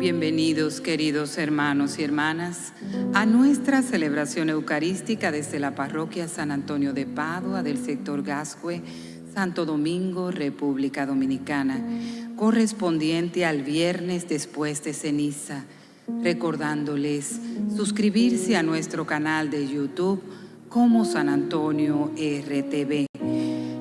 Bienvenidos queridos hermanos y hermanas a nuestra celebración eucarística desde la parroquia San Antonio de Padua del sector Gascue, Santo Domingo, República Dominicana, correspondiente al viernes después de ceniza, recordándoles suscribirse a nuestro canal de YouTube como San Antonio RTV.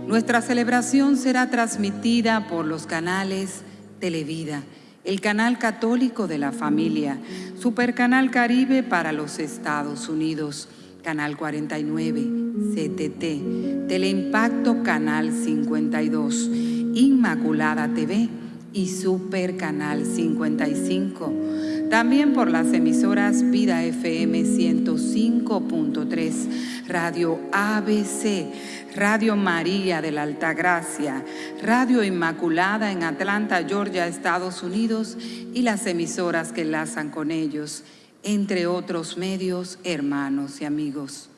Nuestra celebración será transmitida por los canales Televida, el canal católico de la familia, Supercanal Caribe para los Estados Unidos, Canal 49, CTT, Teleimpacto Canal 52, Inmaculada TV y Super Canal 55. También por las emisoras Vida FM 105.3, Radio ABC, Radio María de la Altagracia, Radio Inmaculada en Atlanta, Georgia, Estados Unidos y las emisoras que enlazan con ellos, entre otros medios, hermanos y amigos.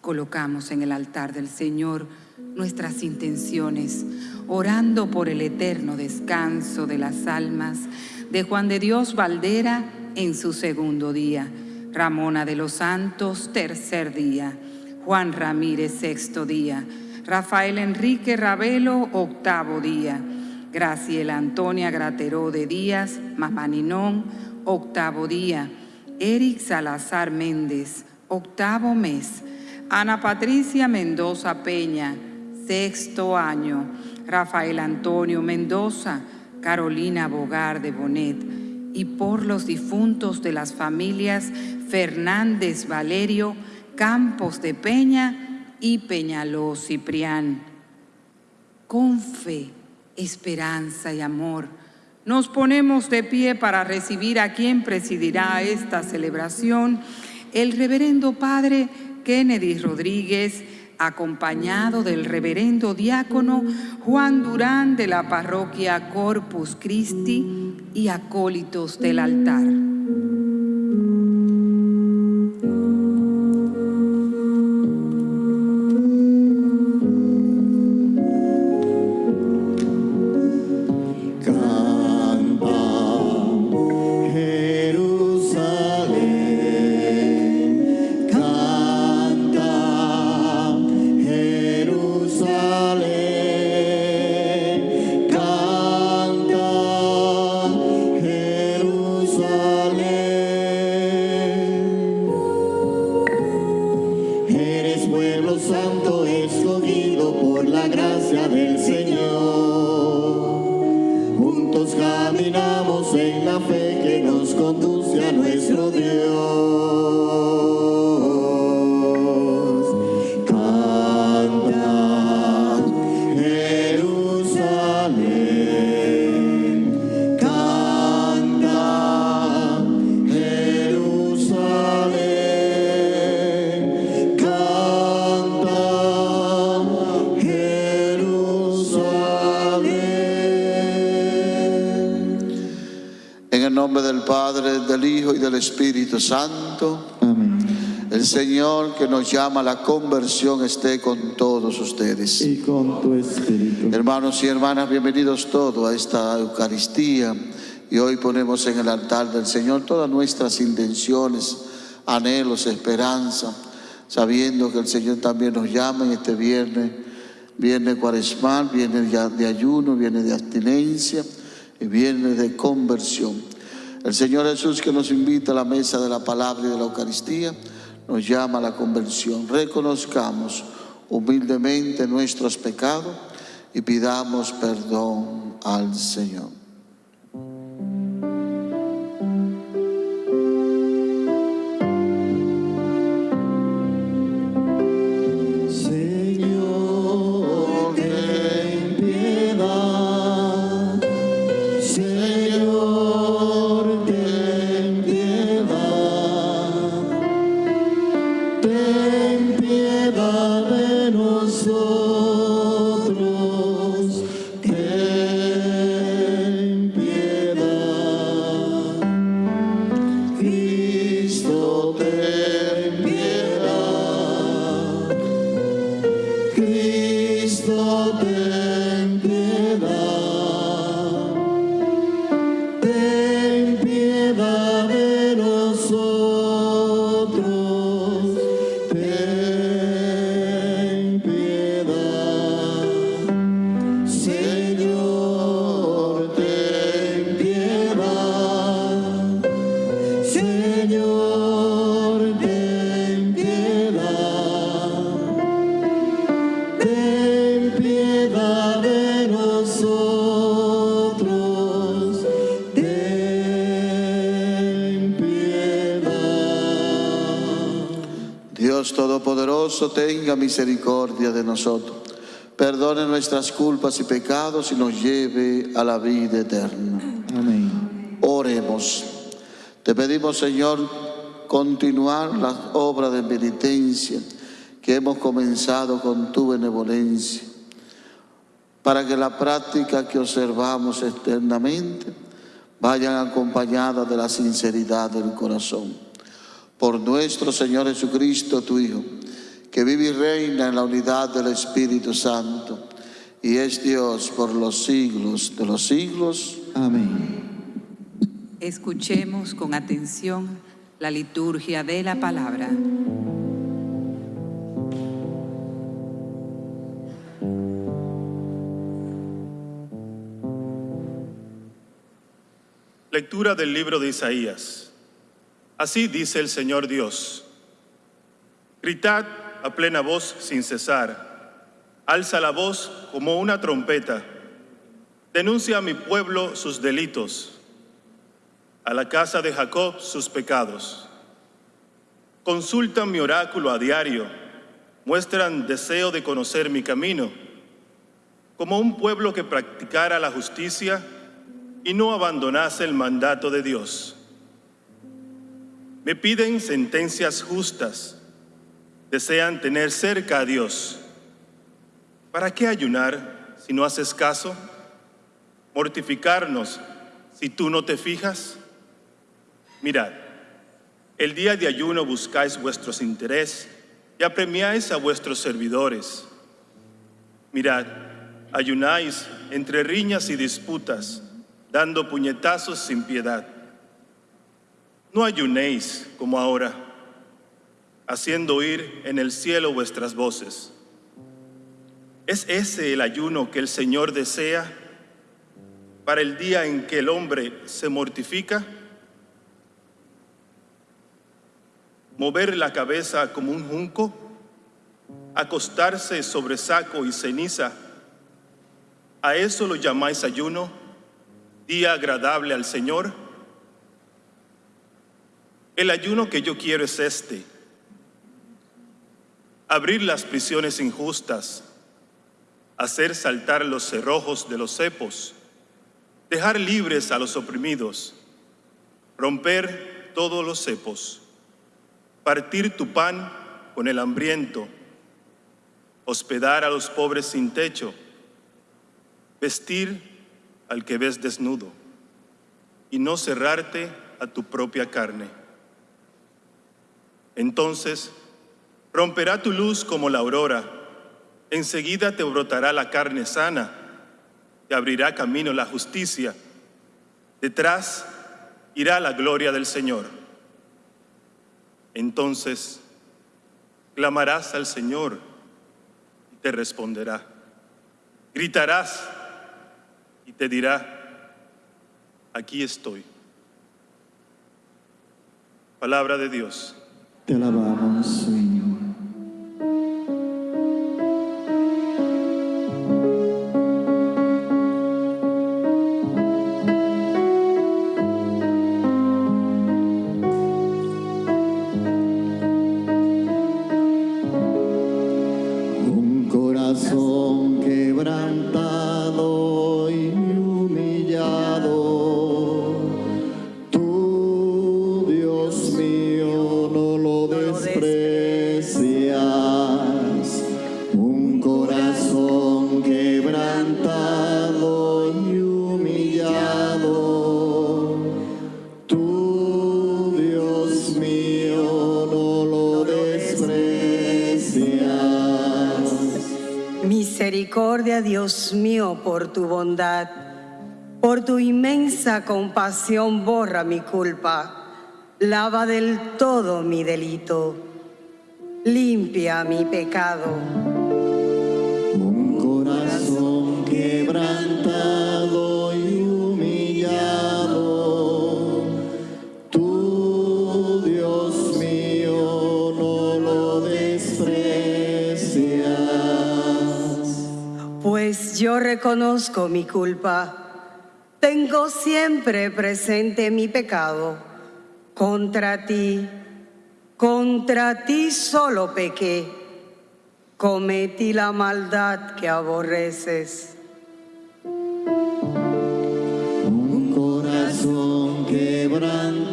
Colocamos en el altar del Señor nuestras intenciones, orando por el eterno descanso de las almas de Juan de Dios Valdera en su segundo día, Ramona de los Santos, tercer día, Juan Ramírez, sexto día. Rafael Enrique Ravelo, octavo día. Graciela Antonia Grateró de Díaz, Mamaninón, octavo día. Eric Salazar Méndez, octavo mes. Ana Patricia Mendoza Peña, sexto año. Rafael Antonio Mendoza, Carolina Bogar de Bonet. Y por los difuntos de las familias Fernández Valerio, Campos de Peña y Peñaló Ciprián. Con fe, esperanza y amor, nos ponemos de pie para recibir a quien presidirá esta celebración, el reverendo Padre Kennedy Rodríguez, acompañado del reverendo diácono Juan Durán de la parroquia Corpus Christi y acólitos del altar. santo escogido por la gracia del Señor. Juntos caminamos en la fe que nos conduce Espíritu Santo. El Señor que nos llama a la conversión esté con todos ustedes. Y con tu espíritu. Hermanos y hermanas, bienvenidos todos a esta Eucaristía. Y hoy ponemos en el altar del Señor todas nuestras intenciones, anhelos, esperanza, sabiendo que el Señor también nos llama en este viernes, viernes cuaresmal, viernes de ayuno, viernes de abstinencia y viernes de conversión. El Señor Jesús que nos invita a la mesa de la palabra y de la Eucaristía, nos llama a la conversión. Reconozcamos humildemente nuestros pecados y pidamos perdón al Señor. Tenga misericordia de nosotros, perdone nuestras culpas y pecados y nos lleve a la vida eterna. Amén. Oremos. Te pedimos, Señor, continuar las obras de penitencia que hemos comenzado con tu benevolencia, para que la práctica que observamos eternamente vayan acompañadas de la sinceridad del corazón. Por nuestro Señor Jesucristo, tu Hijo, que vive y reina en la unidad del Espíritu Santo, y es Dios por los siglos de los siglos. Amén. Escuchemos con atención la liturgia de la palabra. Lectura del libro de Isaías. Así dice el Señor Dios. Gritad a plena voz sin cesar. Alza la voz como una trompeta. Denuncia a mi pueblo sus delitos, a la casa de Jacob sus pecados. Consultan mi oráculo a diario, muestran deseo de conocer mi camino, como un pueblo que practicara la justicia y no abandonase el mandato de Dios. Me piden sentencias justas, desean tener cerca a Dios. ¿Para qué ayunar si no haces caso? ¿Mortificarnos si tú no te fijas? Mirad, el día de ayuno buscáis vuestros intereses y apremiáis a vuestros servidores. Mirad, ayunáis entre riñas y disputas, dando puñetazos sin piedad. No ayunéis como ahora, haciendo oír en el cielo vuestras voces. ¿Es ese el ayuno que el Señor desea para el día en que el hombre se mortifica? ¿Mover la cabeza como un junco? ¿Acostarse sobre saco y ceniza? ¿A eso lo llamáis ayuno? día agradable al Señor? El ayuno que yo quiero es este, abrir las prisiones injustas, hacer saltar los cerrojos de los cepos, dejar libres a los oprimidos, romper todos los cepos, partir tu pan con el hambriento, hospedar a los pobres sin techo, vestir al que ves desnudo y no cerrarte a tu propia carne. Entonces romperá tu luz como la aurora, enseguida te brotará la carne sana, te abrirá camino la justicia, detrás irá la gloria del Señor. Entonces clamarás al Señor y te responderá. Gritarás y te dirá, aquí estoy. Palabra de Dios. Te alabamos, Señor. Inmensa compasión borra mi culpa, lava del todo mi delito, limpia mi pecado. Un corazón quebrantado y humillado, tú, Dios mío, no lo desprecias. Pues yo reconozco mi culpa, tengo siempre presente mi pecado contra ti, Contra ti solo pequé, cometí la maldad que aborreces. Un corazón quebrantado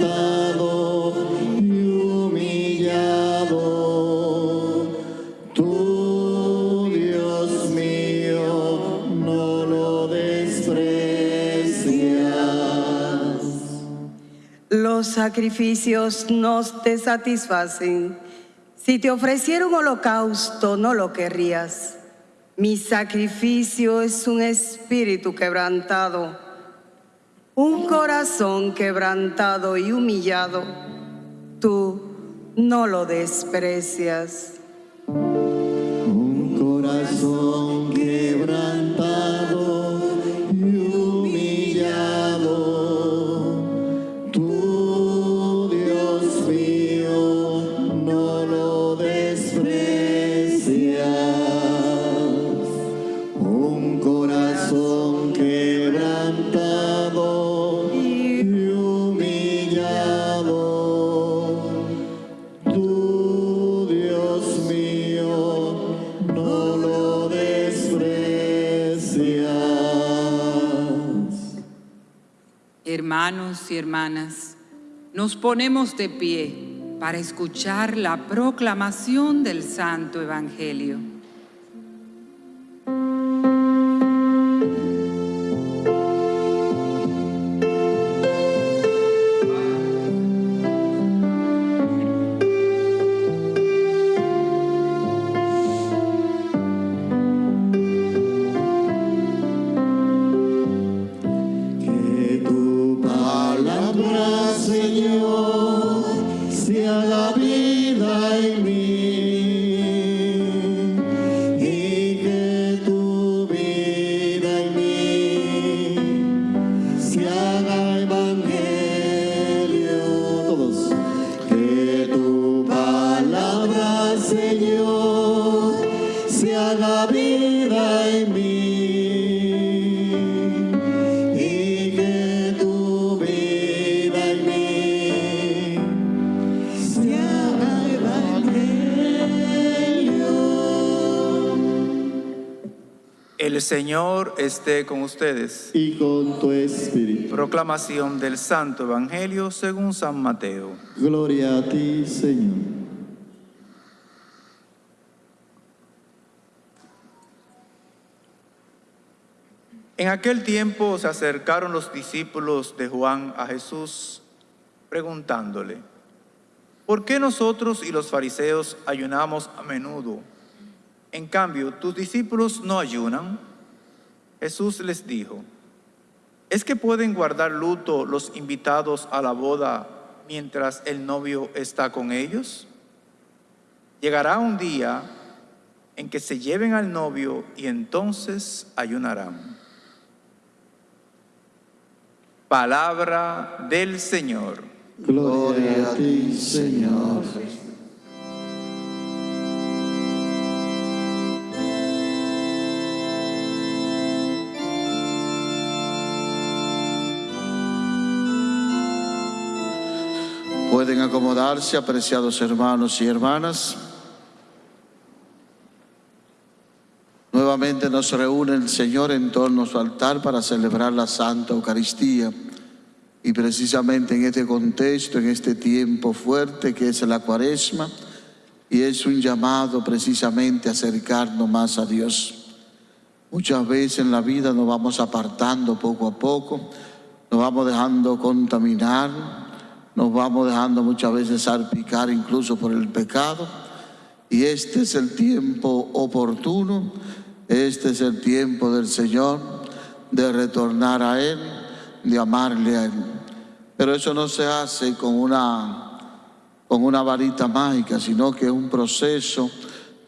sacrificios no te satisfacen. Si te ofreciera un holocausto, no lo querrías. Mi sacrificio es un espíritu quebrantado, un corazón quebrantado y humillado. Tú no lo desprecias. Y hermanas, nos ponemos de pie para escuchar la proclamación del Santo Evangelio. El Señor esté con ustedes. Y con tu espíritu. Proclamación del Santo Evangelio según San Mateo. Gloria a ti, Señor. En aquel tiempo se acercaron los discípulos de Juan a Jesús preguntándole, ¿por qué nosotros y los fariseos ayunamos a menudo? En cambio, tus discípulos no ayunan. Jesús les dijo, ¿es que pueden guardar luto los invitados a la boda mientras el novio está con ellos? Llegará un día en que se lleven al novio y entonces ayunarán. Palabra del Señor. Gloria a ti, Señor. Pueden acomodarse, apreciados hermanos y hermanas. Nuevamente nos reúne el Señor en torno a su altar para celebrar la Santa Eucaristía. Y precisamente en este contexto, en este tiempo fuerte que es la cuaresma, y es un llamado precisamente a acercarnos más a Dios. Muchas veces en la vida nos vamos apartando poco a poco, nos vamos dejando contaminar, nos vamos dejando muchas veces salpicar incluso por el pecado. Y este es el tiempo oportuno, este es el tiempo del Señor de retornar a Él, de amarle a Él. Pero eso no se hace con una, con una varita mágica, sino que es un proceso.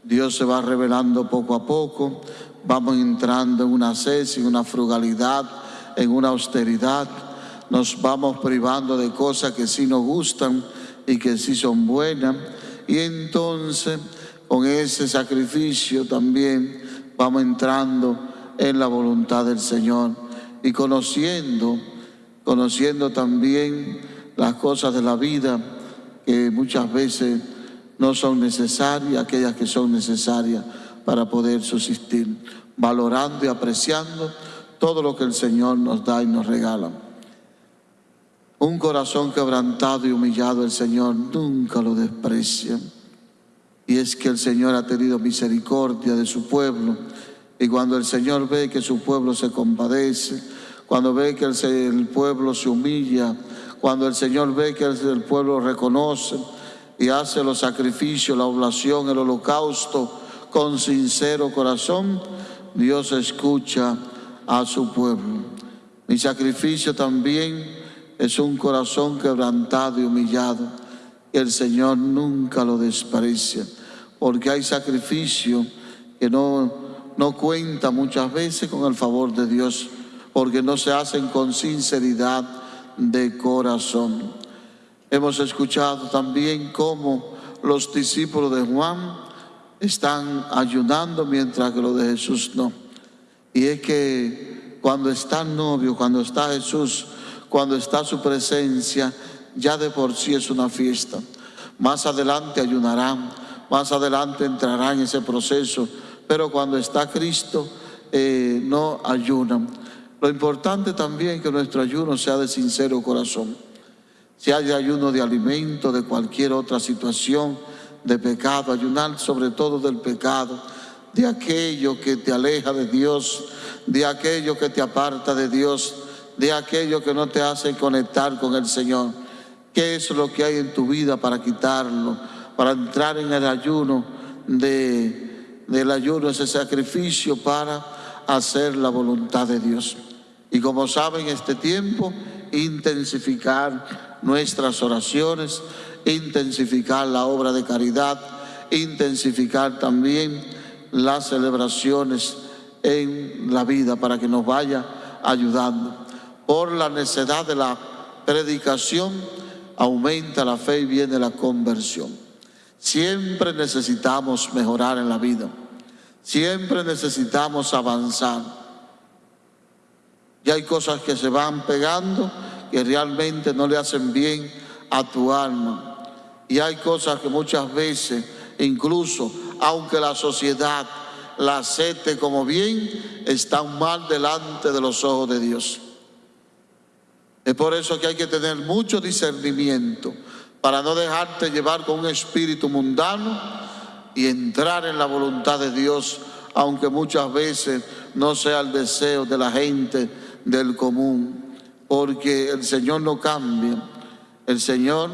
Dios se va revelando poco a poco, vamos entrando en una cese, en una frugalidad, en una austeridad. Nos vamos privando de cosas que sí nos gustan y que sí son buenas. Y entonces, con ese sacrificio también vamos entrando en la voluntad del Señor y conociendo, conociendo también las cosas de la vida, que muchas veces no son necesarias, aquellas que son necesarias para poder subsistir, valorando y apreciando todo lo que el Señor nos da y nos regala. Un corazón quebrantado y humillado el Señor nunca lo desprecia. Y es que el Señor ha tenido misericordia de su pueblo. Y cuando el Señor ve que su pueblo se compadece, cuando ve que el, pueblo se humilla, cuando el Señor ve que el pueblo reconoce y hace los sacrificios, la oblación, el holocausto con sincero corazón, Dios escucha a su pueblo. Mi sacrificio también es un corazón quebrantado y humillado. Y el Señor nunca lo desprecia, porque hay sacrificio que no, no cuenta muchas veces con el favor de Dios, porque no se hacen con sinceridad de corazón. Hemos escuchado también cómo los discípulos de Juan están ayunando mientras que los de Jesús no. Y es que cuando está el novio, cuando está Jesús, cuando está su presencia, ya de por sí es una fiesta. Más adelante ayunarán, más adelante entrarán en ese proceso, pero cuando está Cristo eh, no ayunan. Lo importante también es que nuestro ayuno sea de sincero corazón. Si hay ayuno de alimento, de cualquier otra situación de pecado, ayunar sobre todo del pecado, de aquello que te aleja de Dios, de aquello que te aparta de Dios, de aquello que no te hace conectar con el Señor. ¿Qué es lo que hay en tu vida para quitarlo? Para entrar en el ayuno de, del ayuno, ese sacrificio para hacer la voluntad de Dios. Y como saben, este tiempo, intensificar nuestras oraciones, intensificar la obra de caridad, intensificar también las celebraciones en la vida para que nos vaya ayudando. Por la necesidad de la predicación aumenta la fe y viene la conversión. Siempre necesitamos mejorar en la vida. Siempre necesitamos avanzar. Y hay cosas que se van pegando que realmente no le hacen bien a tu alma. Y hay cosas que muchas veces, incluso aunque la sociedad la acepte como bien, están mal delante de los ojos de Dios. Es por eso que hay que tener mucho discernimiento para no dejarte llevar con un espíritu mundano y entrar en la voluntad de Dios, aunque muchas veces no sea el deseo de la gente del común, porque el Señor no cambia. El Señor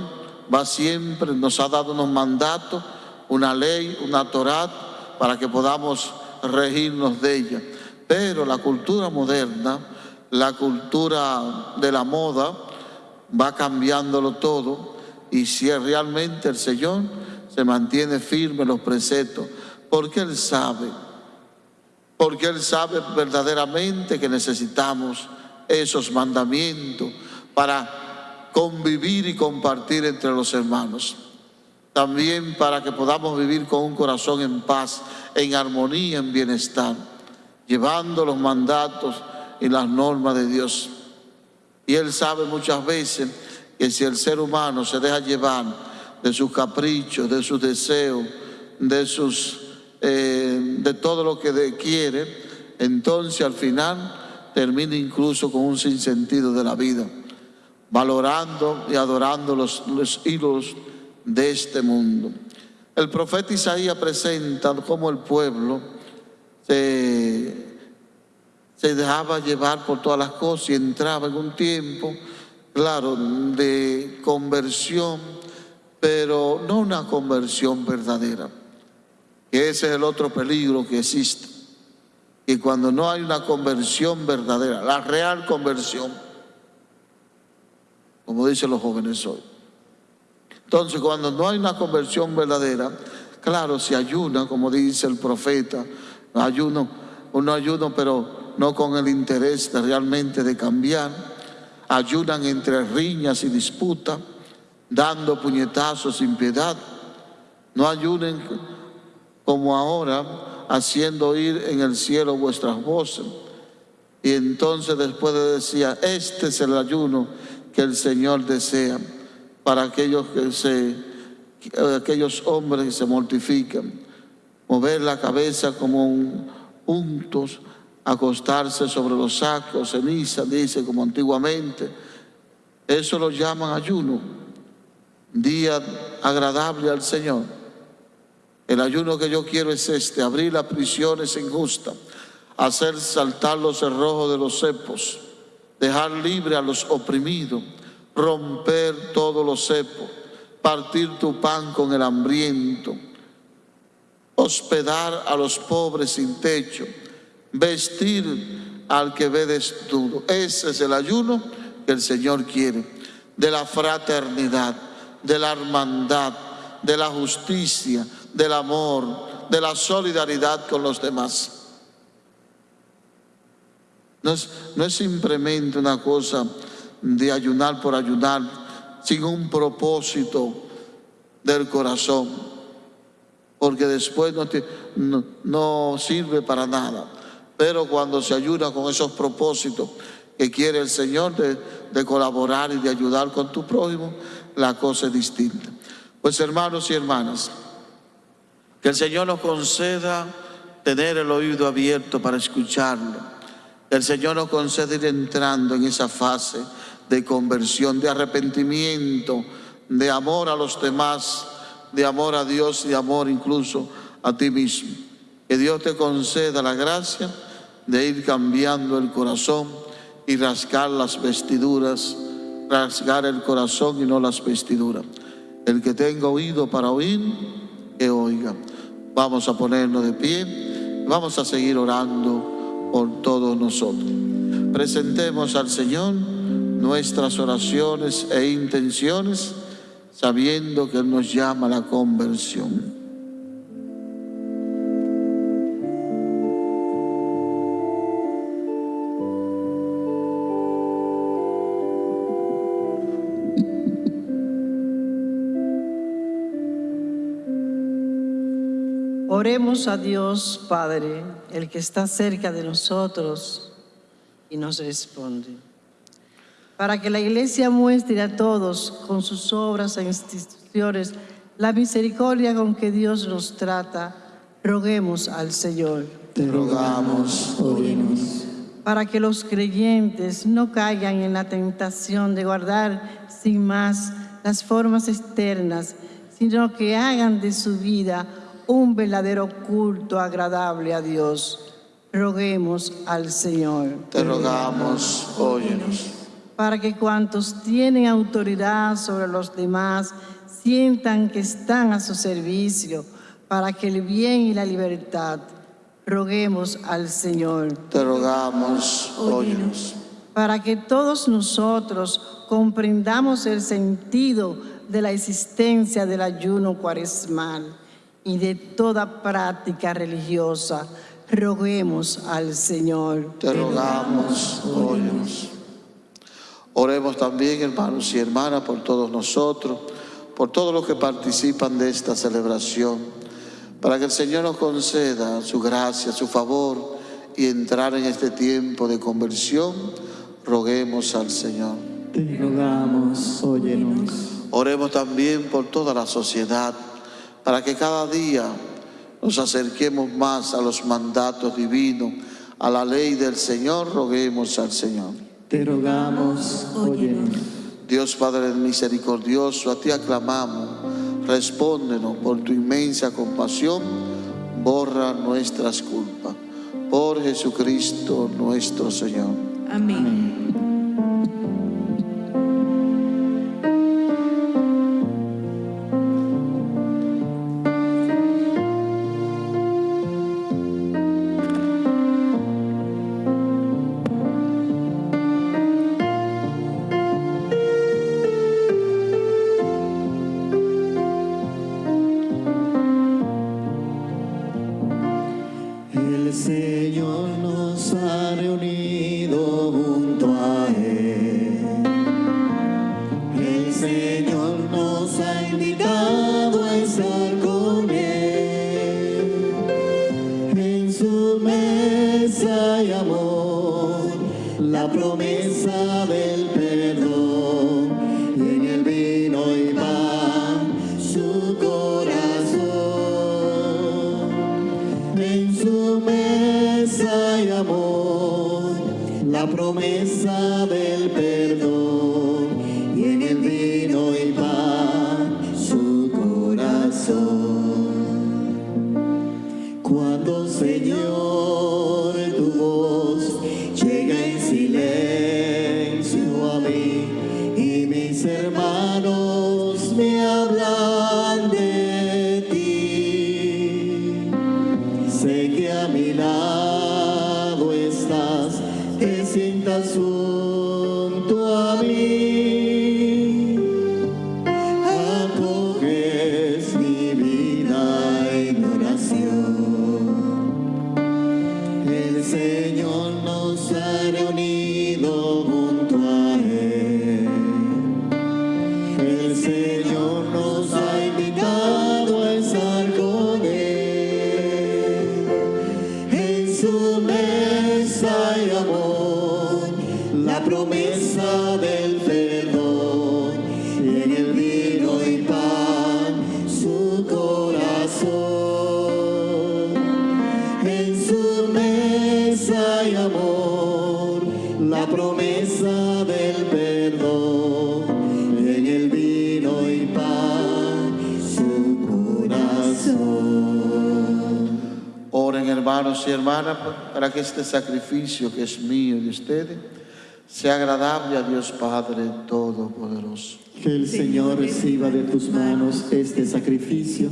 va siempre, nos ha dado unos mandatos, una ley, una Torah, para que podamos regirnos de ella. Pero la cultura moderna, la cultura de la moda, va cambiándolo todo y si realmente el Señor se mantiene firme los preceptos, porque Él sabe, porque Él sabe verdaderamente que necesitamos esos mandamientos para convivir y compartir entre los hermanos. También para que podamos vivir con un corazón en paz, en armonía, en bienestar, llevando los mandatos y las normas de Dios. Y Él sabe muchas veces que si el ser humano se deja llevar de sus caprichos, de sus deseos, de sus eh, de todo lo que quiere, entonces al final termina incluso con un sinsentido de la vida, valorando y adorando los, los hilos de este mundo. El profeta Isaías presenta cómo el pueblo se, se dejaba llevar por todas las cosas y entraba en un tiempo claro, de conversión, pero no una conversión verdadera. Ese es el otro peligro que existe. Y cuando no hay una conversión verdadera, la real conversión, como dicen los jóvenes hoy. Entonces, cuando no hay una conversión verdadera, claro, se ayuna, como dice el profeta, ayuno, uno ayuno, pero no con el interés realmente de cambiar ayunan entre riñas y disputas, dando puñetazos sin piedad. No ayunen como ahora, haciendo oír en el cielo vuestras voces. Y entonces después decía, este es el ayuno que el Señor desea, para aquellos que se aquellos hombres que se mortifican, mover la cabeza como un puntos, acostarse sobre los sacos, ceniza, dice como antiguamente. Eso lo llaman ayuno, día agradable al Señor. El ayuno que yo quiero es este, abrir las prisiones injustas, hacer saltar los cerrojos de los cepos, dejar libre a los oprimidos, romper todos los cepos, partir tu pan con el hambriento, hospedar a los pobres sin techo, vestir al que ve desnudo. Ese es el ayuno que el Señor quiere, de la fraternidad, de la hermandad, de la justicia, del amor, de la solidaridad con los demás. No es, simplemente una cosa de ayunar por ayunar, sin un propósito del corazón, porque después no, sirve para nada. Pero cuando se ayuda con esos propósitos que quiere el Señor de, colaborar y de ayudar con tu prójimo, la cosa es distinta. Pues hermanos y hermanas, que el Señor nos conceda tener el oído abierto para escucharlo. Que el Señor nos conceda ir entrando en esa fase de conversión, de arrepentimiento, de amor a los demás, de amor a Dios y de amor incluso a ti mismo. Que Dios te conceda la gracia de ir cambiando el corazón y rasgar las vestiduras, rasgar el corazón y no las vestiduras. El que tenga oído para oír, que oiga. Vamos a ponernos de pie, vamos a seguir orando por todos nosotros. Presentemos al Señor nuestras oraciones e intenciones, sabiendo que Él nos llama a la conversión. Oremos a Dios Padre, el que está cerca de nosotros y nos responde. Para que la Iglesia muestre a todos con sus obras e instituciones la misericordia con que Dios nos trata, roguemos al Señor. Te rogamos, óyenos. Para que los creyentes no caigan en la tentación de guardar sin más las formas externas, sino que hagan de su vida un verdadero culto agradable a Dios. Roguemos al Señor. Te rogamos, óyenos. Para que cuantos tienen autoridad sobre los demás sientan que están a su servicio, para que el bien y la libertad. Roguemos al Señor. Te rogamos, óyenos. Para que todos nosotros comprendamos el sentido de la existencia del ayuno cuaresmal y de toda práctica religiosa, roguemos al Señor. Te rogamos, óyenos. Oremos también, hermanos y hermanas, por todos nosotros, por todos los que participan de esta celebración, para que el Señor nos conceda su gracia, su favor y entrar en este tiempo de conversión, roguemos al Señor. Te rogamos, óyenos. Oremos también por toda la sociedad, para que cada día nos acerquemos más a los mandatos divinos, a la ley del Señor, roguemos al Señor. Te rogamos, óyenos. Dios Padre misericordioso, a ti aclamamos, respóndenos por tu inmensa compasión, borra nuestras culpas. Por Jesucristo nuestro Señor. Amén. Junto a mí. Y hermanas para que este sacrificio que es mío y de ustedes sea agradable a Dios Padre Todopoderoso. Que el Señor reciba de tus manos este sacrificio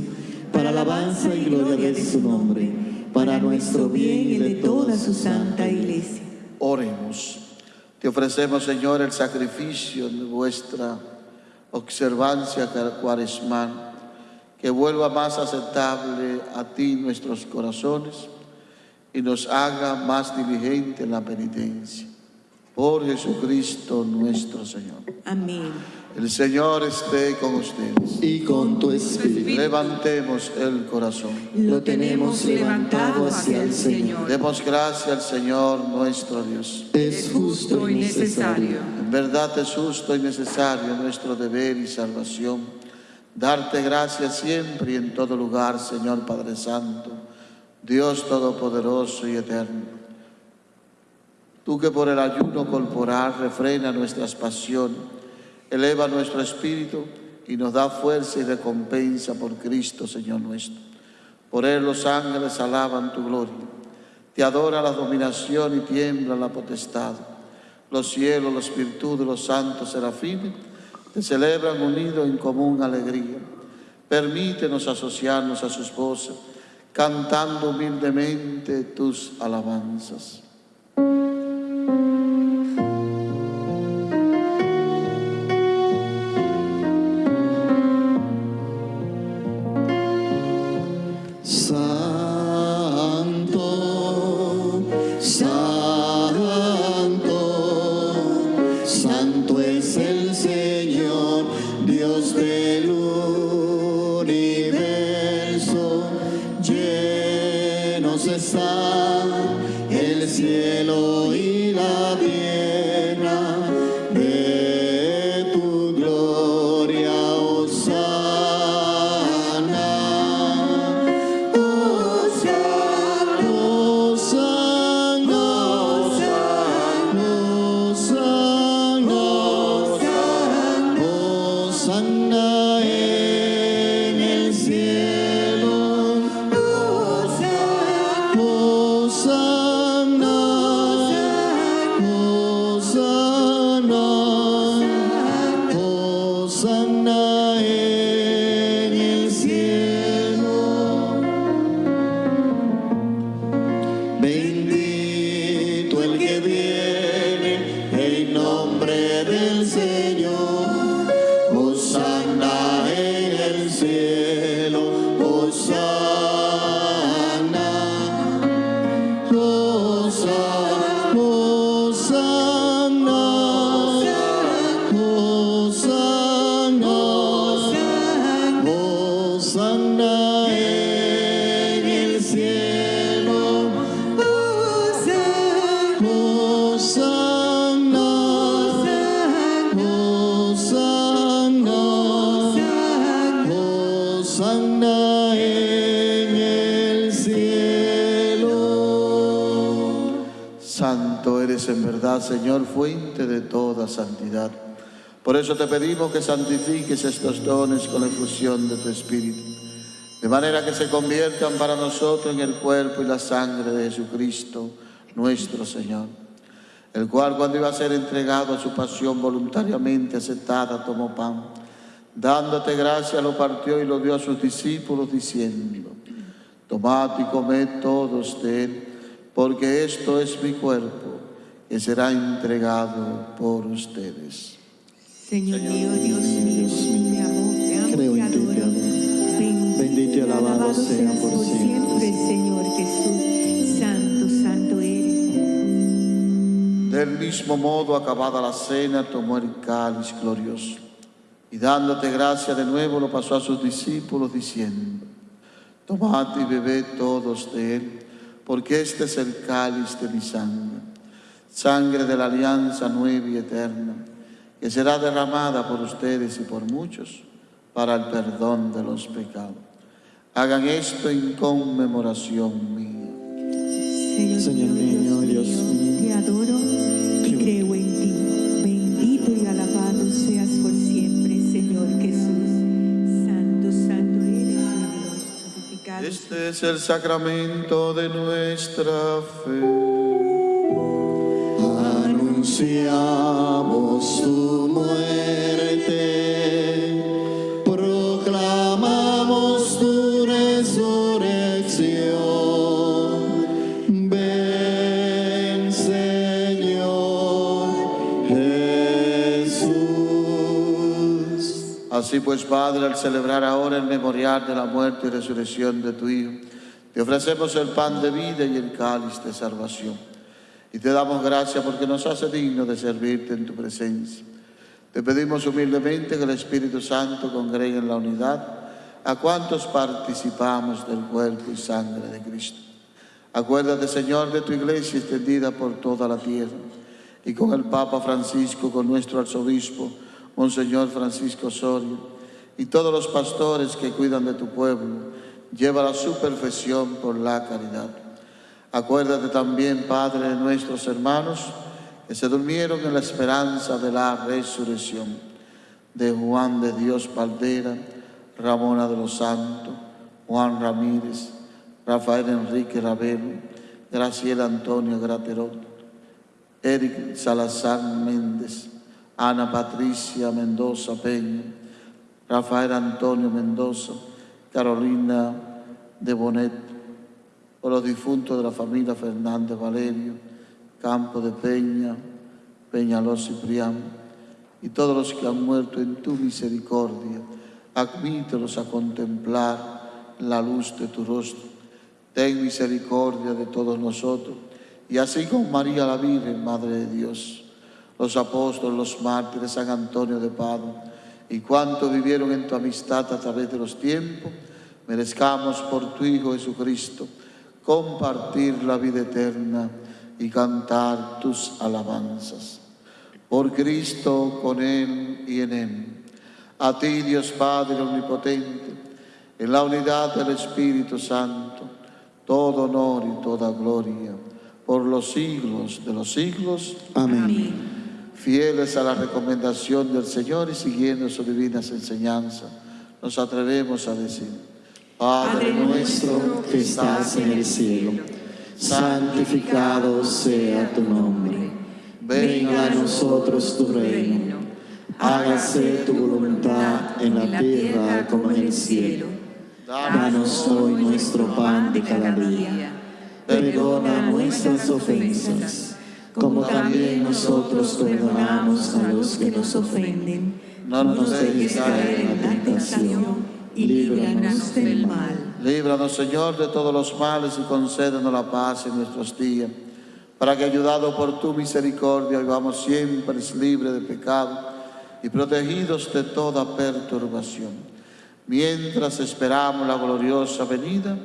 para alabanza y gloria de su nombre, para nuestro bien y de toda su santa iglesia. Oremos. Te ofrecemos, Señor, el sacrificio de vuestra observancia cuaresmal, que vuelva más aceptable a ti nuestros corazones y nos haga más diligente en la penitencia. Por Jesucristo nuestro Señor. Amén. El Señor esté con ustedes. Y con tu espíritu Levantemos el corazón. lo tenemos levantado hacia el Señor. Demos gracias al Señor nuestro Dios. Es justo y necesario. En verdad es justo y necesario nuestro deber y salvación. Darte gracias siempre y en todo lugar, Señor Padre Santo, Dios Todopoderoso y Eterno. Tú que por el ayuno corporal refrena nuestras pasiones, eleva nuestro espíritu y nos da fuerza y recompensa por Cristo, Señor nuestro. Por Él los ángeles alaban tu gloria. Te adora la dominación y tiembla la potestad. Los cielos, los virtudes, los santos serafines te celebran unidos en común alegría. Permítenos asociarnos a sus voces, cantando humildemente tus alabanzas. Llenos está el cielo y la tierra eres en verdad, Señor, fuente de toda santidad. Por eso te pedimos que santifiques estos dones con la efusión de tu Espíritu, de manera que se conviertan para nosotros en el cuerpo y la sangre de Jesucristo, nuestro Señor, el cual cuando iba a ser entregado a su pasión voluntariamente aceptada, tomó pan, dándote gracia, lo partió y lo dio a sus discípulos, diciendo, tomad y comed todos de él, porque esto es mi cuerpo, que será entregado por ustedes. Señor mío, Dios mío, te amo, te amo, Creo te adoro. amo. Bendito y alabado sea por siempre. Señor Jesús. Santo, santo eres. Del mismo modo, acabada la cena, tomó el cáliz glorioso y dándote gracia de nuevo lo pasó a sus discípulos diciendo, tomad y bebed todos de él, porque este es el cáliz de mi sangre, sangre de la alianza nueva y eterna, que será derramada por ustedes y por muchos para el perdón de los pecados. Hagan esto en conmemoración mía. Señor mío, Dios mío, te adoro y creo en ti. Bendito y alabado seas por siempre, Señor Jesús. Santo, santo eres, mi Dios. Santificado Este es el sacramento de nuestra fe. Anunciamos tu muerte, proclamamos tu resurrección. Ven, Señor Jesús. Así pues, Padre, al celebrar ahora el memorial de la muerte y resurrección de tu Hijo, te ofrecemos el pan de vida y el cáliz de salvación. Y te damos gracias porque nos hace digno de servirte en tu presencia. Te pedimos humildemente que el Espíritu Santo congregue en la unidad a cuantos participamos del cuerpo y sangre de Cristo. Acuérdate, Señor, de tu iglesia extendida por toda la tierra y con el Papa Francisco, con nuestro arzobispo, Monseñor Francisco Osorio, y todos los pastores que cuidan de tu pueblo, lleva a su perfección por la caridad. Acuérdate también, Padre, de nuestros hermanos que se durmieron en la esperanza de la resurrección, de Juan de Dios Valdera, Ramona de los Santos, Juan Ramírez, Rafael Enrique Ravelo, Graciela Antonio Graterot, Eric Salazar Méndez, Ana Patricia Mendoza Peña, Rafael Antonio Mendoza, Carolina de Bonet, por los difuntos de la familia Fernández Valerio, Campo de Peña, Peñaló Ciprián, y todos los que han muerto en tu misericordia, admítelos a contemplar la luz de tu rostro. Ten misericordia de todos nosotros, y así con María la Virgen, Madre de Dios, los apóstoles, los mártires, San Antonio de Padua, y cuantos vivieron en tu amistad a través de los tiempos, merezcamos por tu Hijo Jesucristo compartir la vida eterna y cantar tus alabanzas. Por Cristo, con Él y en Él. A ti, Dios Padre Omnipotente, en la unidad del Espíritu Santo, todo honor y toda gloria, por los siglos de los siglos. Amén. Fieles a la recomendación del Señor y siguiendo sus divinas enseñanzas, nos atrevemos a decir, Padre Nuestro que estás en el cielo, santificado sea tu nombre. Venga a nosotros tu reino. Hágase tu voluntad en la tierra como en el cielo. Danos hoy nuestro pan de cada día. Perdona nuestras ofensas, como también nosotros perdonamos a los que nos ofenden. No nos dejes caer en la tentación y líbranos del mal. Líbranos, Señor, de todos los males y concédenos la paz en nuestros días, para que, ayudados por tu misericordia, vivamos siempre libres de pecado y protegidos de toda perturbación, mientras esperamos la gloriosa venida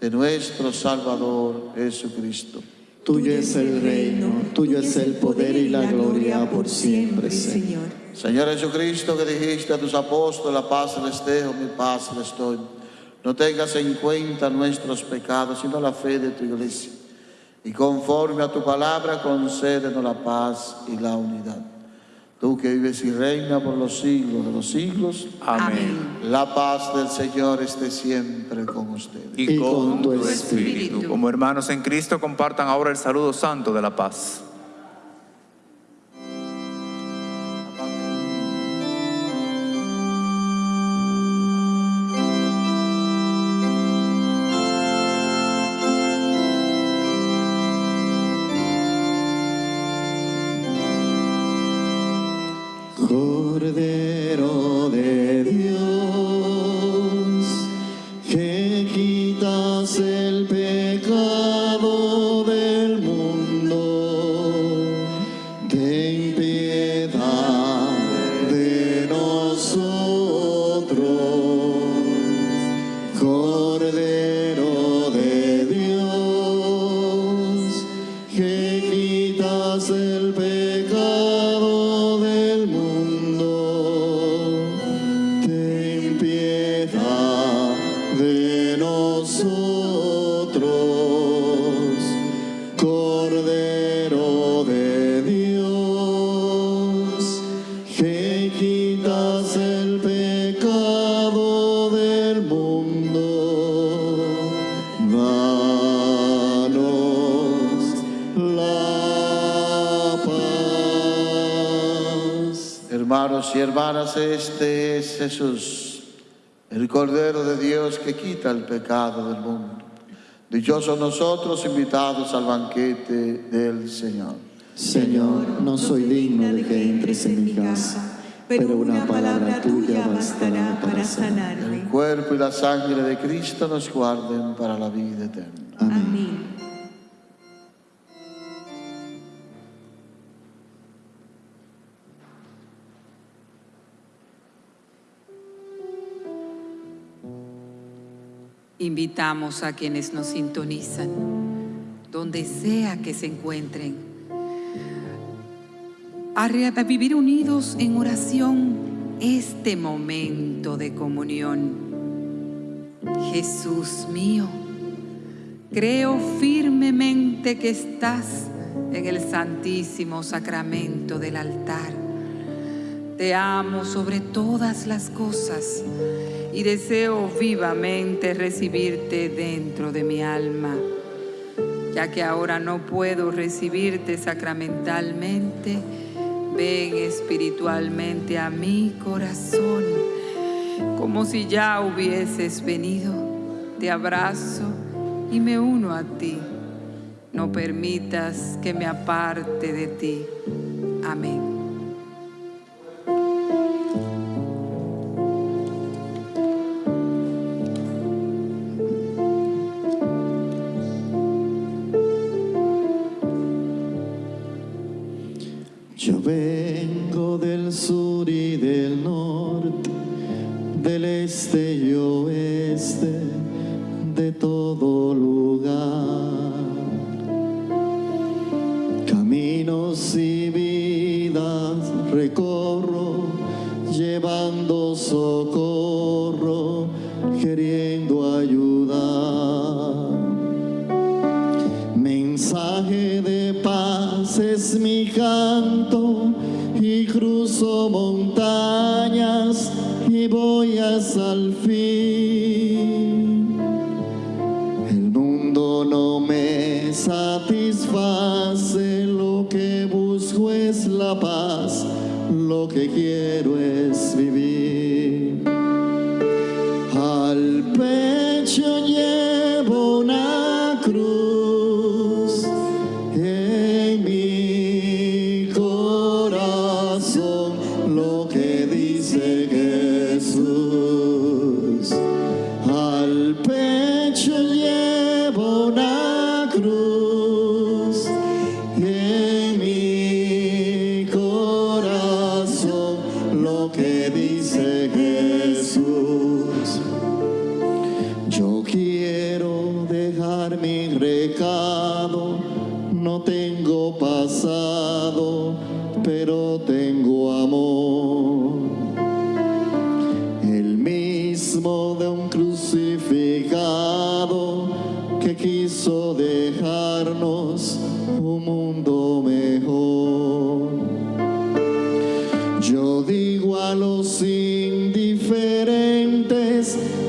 de nuestro Salvador Jesucristo. Tuyo es el reino, tuyo es el poder y la gloria por siempre, Señor. Señor Jesucristo, que dijiste a tus apóstoles, la paz les dejo, mi paz les doy. No tengas en cuenta nuestros pecados, sino la fe de tu iglesia. y conforme a tu palabra concédenos la paz y la unidad. Tú que vives y reinas por los siglos de los siglos, Amén. la paz del Señor esté siempre con ustedes. Y Y con tu tu espíritu. espíritu. Como hermanos en Cristo, compartan ahora el saludo santo de la paz. Este es Jesús, el Cordero de Dios que quita el pecado del mundo. Dichosos nosotros invitados al banquete del Señor. Señor, no soy digno de que entres en mi casa, pero una palabra tuya bastará para sanarme. El cuerpo y la sangre de Cristo nos guarden para la vida eterna. Amén. Invitamos a quienes nos sintonizan, donde sea que se encuentren, a, vivir unidos en oración este momento de comunión. Jesús mío, creo firmemente que estás en el santísimo sacramento del altar. Te amo sobre todas las cosas y deseo vivamente recibirte dentro de mi alma. Ya que ahora no puedo recibirte sacramentalmente, ven espiritualmente a mi corazón, como si ya hubieses venido. Te abrazo y me uno a ti. No permitas que me aparte de ti. Amén. Ayudar. Mensaje de paz es mi canto y cruzo montañas y voy hasta el fin. El mundo no me satisface, lo que busco es la paz, lo que quiero es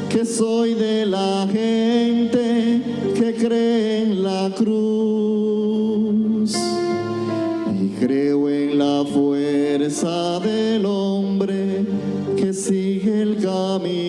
que soy de la gente que cree en la cruz. Y creo en la fuerza del hombre que sigue el camino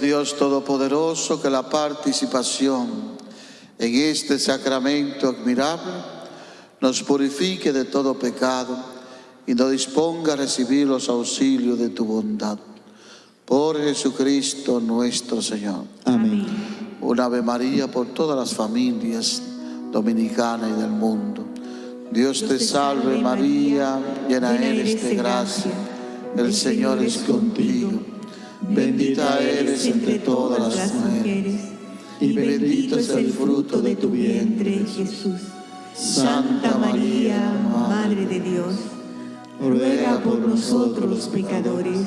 Dios Todopoderoso, que la participación en este sacramento admirable nos purifique de todo pecado y nos disponga a recibir los auxilios de tu bondad. Por Jesucristo nuestro Señor. Amén. Un Ave María por todas las familias dominicanas y del mundo. Dios te salve María, llena eres de gracia, el Señor es contigo. Bendita eres entre todas las mujeres, y bendito es el fruto de tu vientre, Jesús. Santa María, Madre de Dios, ruega por nosotros los pecadores,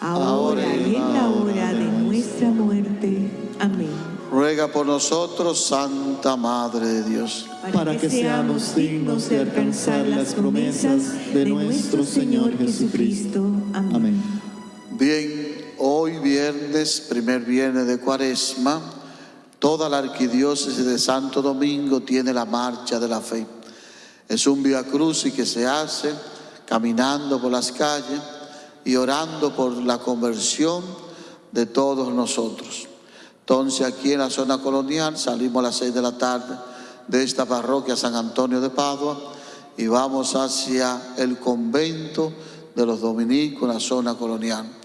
ahora y en la hora de nuestra muerte. Amén. Ruega por nosotros, Santa Madre de Dios. para que seamos dignos de alcanzar las promesas de nuestro Señor Jesucristo. Amén. Viernes, primer viernes de Cuaresma, toda la arquidiócesis de Santo Domingo tiene la marcha de la fe. Es un via crucis que se hace caminando por las calles y orando por la conversión de todos nosotros. Entonces aquí en la zona colonial salimos a las seis de la tarde de esta parroquia San Antonio de Padua y vamos hacia el convento de los dominicos en la zona colonial.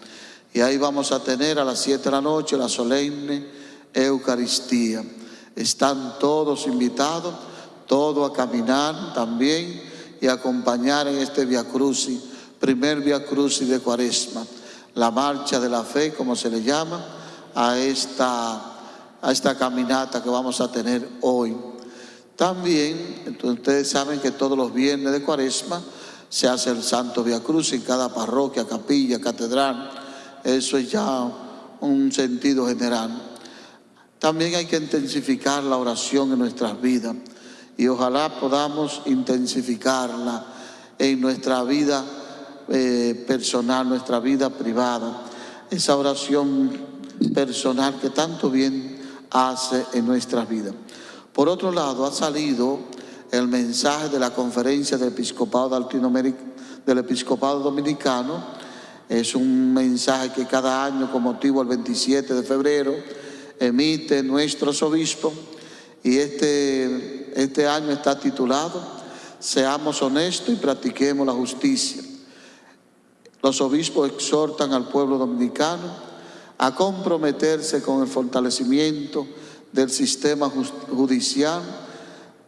Y ahí vamos a tener a las 7 de la noche la solemne Eucaristía. Están todos invitados, todos a caminar también y acompañar en este Via Crucis, primer Via Crucis de Cuaresma, la marcha de la fe, como se le llama, a esta, a esta caminata que vamos a tener hoy. También, ustedes saben que todos los viernes de Cuaresma se hace el Santo Via Cruz en cada parroquia, capilla, catedral. Eso es ya un sentido general. También hay que intensificar la oración en nuestras vidas y ojalá podamos intensificarla en nuestra vida eh, personal, nuestra vida privada. Esa oración personal que tanto bien hace en nuestras vidas. Por otro lado, ha salido el mensaje de la conferencia del Episcopado, del Episcopado Dominicano. Es un mensaje que cada año, con motivo del 27 de febrero, emite nuestros obispos. Y este, este año está titulado Seamos honestos y practiquemos la justicia. Los obispos exhortan al pueblo dominicano a comprometerse con el fortalecimiento del sistema judicial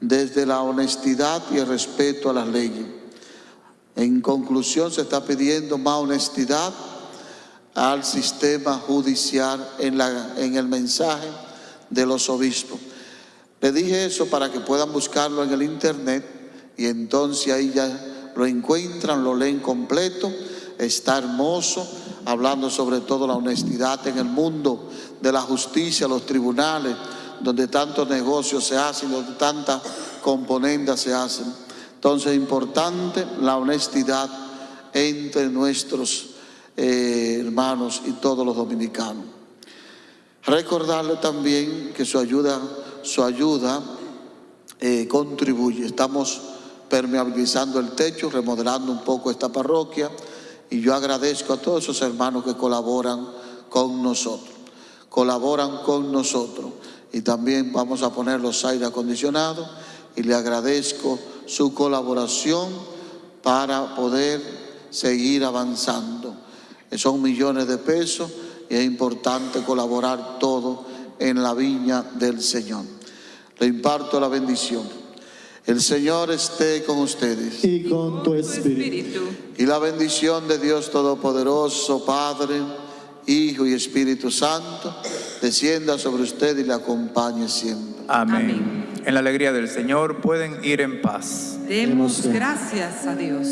desde la honestidad y el respeto a las leyes. En conclusión, se está pidiendo más honestidad al sistema judicial en, el mensaje de los obispos. Le dije eso para que puedan buscarlo en el internet y entonces ahí ya lo encuentran, lo leen completo. Está hermoso, hablando sobre todo la honestidad en el mundo de la justicia, los tribunales, donde tantos negocios se hacen, donde tantas componendas se hacen. Entonces es importante la honestidad entre nuestros eh, hermanos y todos los dominicanos. Recordarle también que su ayuda, su ayuda eh, contribuye. Estamos permeabilizando el techo, remodelando un poco esta parroquia y yo agradezco a todos esos hermanos que colaboran con nosotros. Colaboran con nosotros y también vamos a poner los aire acondicionados y le agradezco su colaboración para poder seguir avanzando. Son millones de pesos y es importante colaborar todo en la viña del Señor. Le imparto la bendición. El Señor esté con ustedes. Y con tu espíritu. Espíritu. Y la bendición de Dios Todopoderoso, Padre, Hijo y Espíritu Santo, descienda sobre usted y le acompañe siempre. Amén. En la alegría del Señor pueden ir en paz. Demos gracias a Dios.